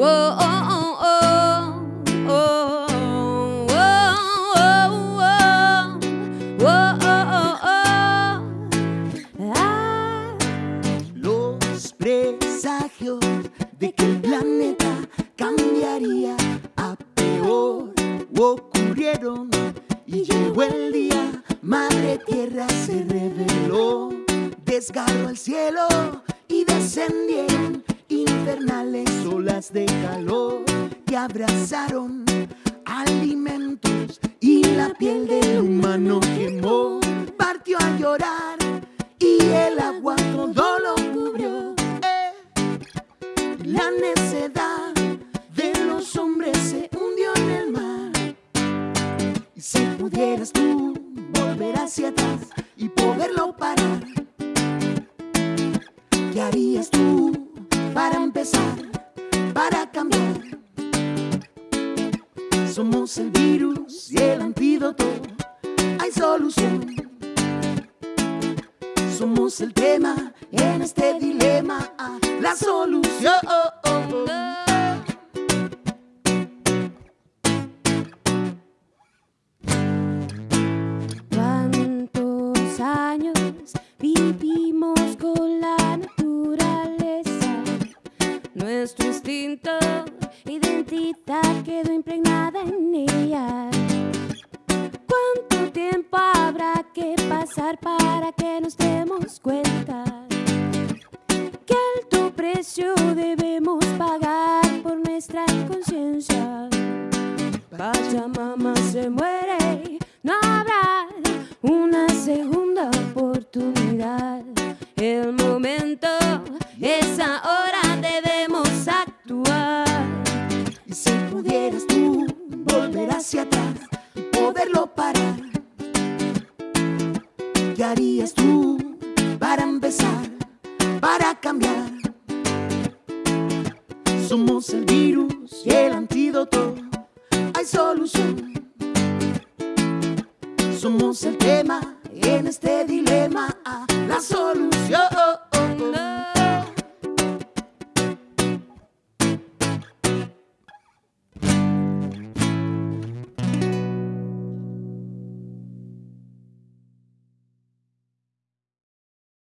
Los presagios de que el planeta cambiaría a peor ocurrieron y llegó el día, Madre Tierra se reveló, desgarró el cielo y descendieron infernales de calor que abrazaron alimentos y la piel del humano quemó, partió a llorar y el agua todo lo cubrió. Eh, La necedad de los hombres se hundió en el mar. Y si pudieras tú volver hacia atrás y poderlo parar, ¿qué harías tú para empezar, Somos el virus y el antídoto, hay solución. Somos el tema en este dilema, ah, la solución. Nuestro instinto, identidad quedó impregnada en ella. ¿Cuánto tiempo habrá que pasar para que nos demos cuenta? ¿Qué alto precio debemos pagar por nuestra inconsciencia? Pachamama se muere, no habrá una segunda oportunidad. El momento es ahora, ¿Qué harías tú para empezar, para cambiar? Somos el virus y el antídoto, hay solución. Somos el tema en este dilema, ah, la solución.